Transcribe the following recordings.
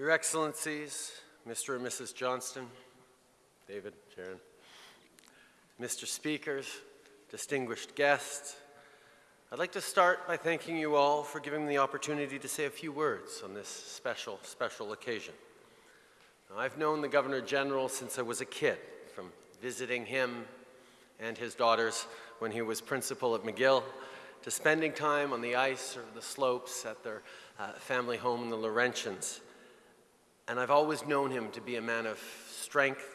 Your Excellencies, Mr. and Mrs. Johnston, David, Sharon, Mr. Speakers, distinguished guests, I'd like to start by thanking you all for giving me the opportunity to say a few words on this special, special occasion. Now, I've known the Governor General since I was a kid, from visiting him and his daughters when he was principal at McGill, to spending time on the ice or the slopes at their uh, family home in the Laurentians. And I've always known him to be a man of strength,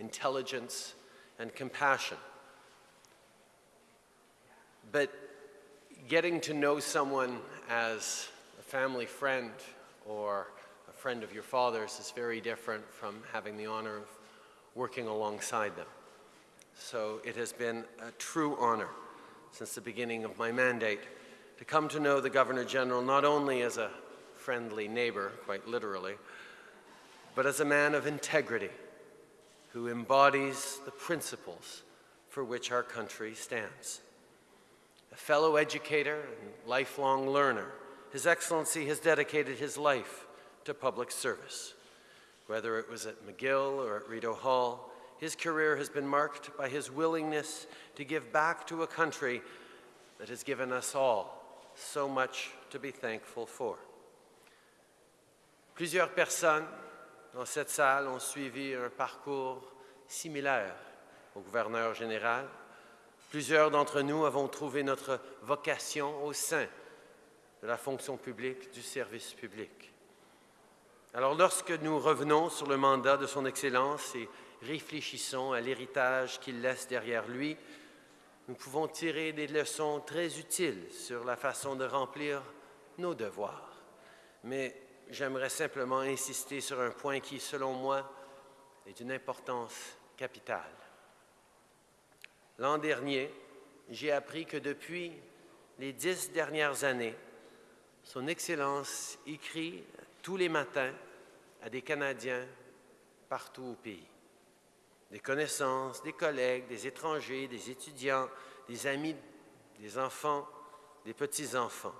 intelligence, and compassion. But getting to know someone as a family friend or a friend of your father's is very different from having the honor of working alongside them. So it has been a true honor since the beginning of my mandate to come to know the Governor General not only as a friendly neighbor, quite literally, but as a man of integrity who embodies the principles for which our country stands a fellow educator and lifelong learner, His Excellency has dedicated his life to public service. Whether it was at McGill or at Rideau Hall, his career has been marked by his willingness to give back to a country that has given us all so much to be thankful for. Plusieurs personnes dans cette salle ont suivi un parcours similaire au gouverneur général, Plusieurs d'entre nous avons trouvé notre vocation au sein de la fonction publique, du service public. Alors lorsque nous revenons sur le mandat de Son Excellence et réfléchissons à l'héritage qu'il laisse derrière lui, nous pouvons tirer des leçons très utiles sur la façon de remplir nos devoirs. Mais j'aimerais simplement insister sur un point qui, selon moi, est d'une importance capitale. L'an dernier, j'ai appris que depuis les dix dernières années, Son Excellence écrit tous les matins à des Canadiens partout au pays. Des connaissances, des collègues, des étrangers, des étudiants, des amis, des enfants, des petits-enfants.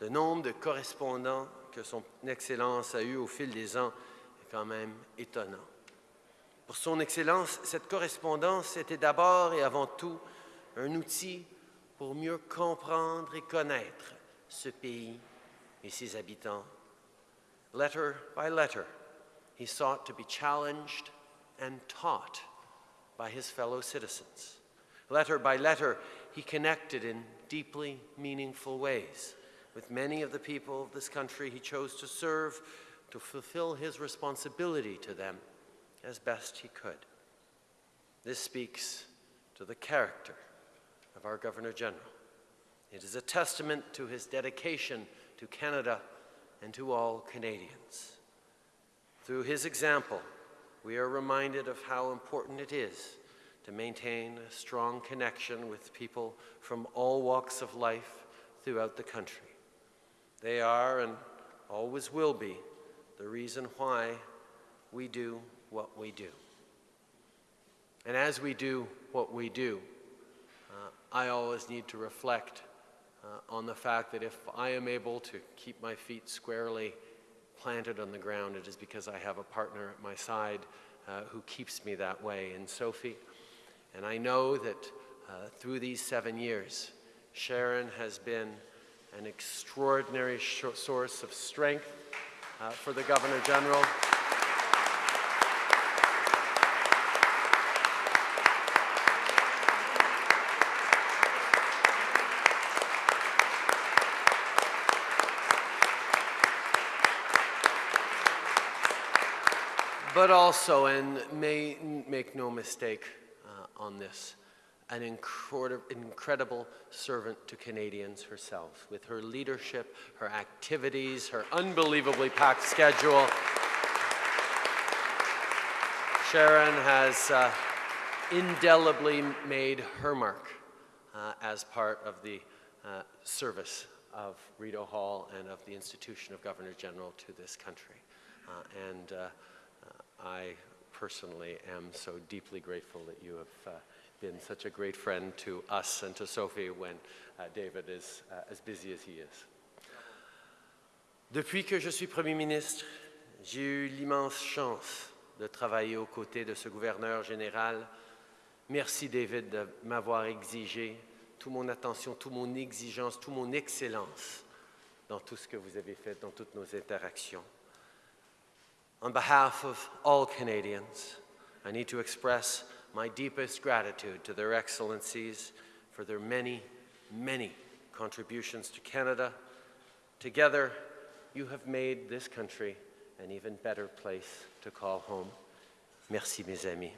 Le nombre de correspondants que Son Excellence a eu au fil des ans est quand même étonnant. Pour Son Excellence, cette correspondance était d'abord et avant tout un outil pour mieux comprendre et connaître ce pays et ses habitants. Letter by letter, he sought to be challenged and taught by his fellow citizens. Letter by letter, he connected in deeply meaningful ways with many of the people of this country he chose to serve to fulfill his responsibility to them as best he could. This speaks to the character of our Governor General. It is a testament to his dedication to Canada and to all Canadians. Through his example, we are reminded of how important it is to maintain a strong connection with people from all walks of life throughout the country. They are and always will be the reason why we do what we do. And as we do what we do, uh, I always need to reflect uh, on the fact that if I am able to keep my feet squarely planted on the ground, it is because I have a partner at my side uh, who keeps me that way in Sophie. And I know that uh, through these seven years, Sharon has been an extraordinary source of strength uh, for the Governor General. but also, and may make no mistake uh, on this, an incredible servant to Canadians herself, with her leadership, her activities, her unbelievably packed schedule. Sharon has uh, indelibly made her mark uh, as part of the uh, service of Rideau Hall and of the institution of Governor General to this country. Uh, and uh, I personally am so deeply grateful that you have uh, been such a great friend to us and to Sophie when uh, David is uh, as busy as he is. Depuis que je suis Premier ministre, J'ai eu l'immense chance de travailler aux côtés de ce gouverneur général. Merci, David, de m'avoir exigé toute mon attention, toute mon exigence, toute mon excellence dans tout ce que vous avez fait, dans toutes nos interactions. On behalf of all Canadians, I need to express my deepest gratitude to their excellencies for their many, many contributions to Canada. Together, you have made this country an even better place to call home. Merci, mes amis.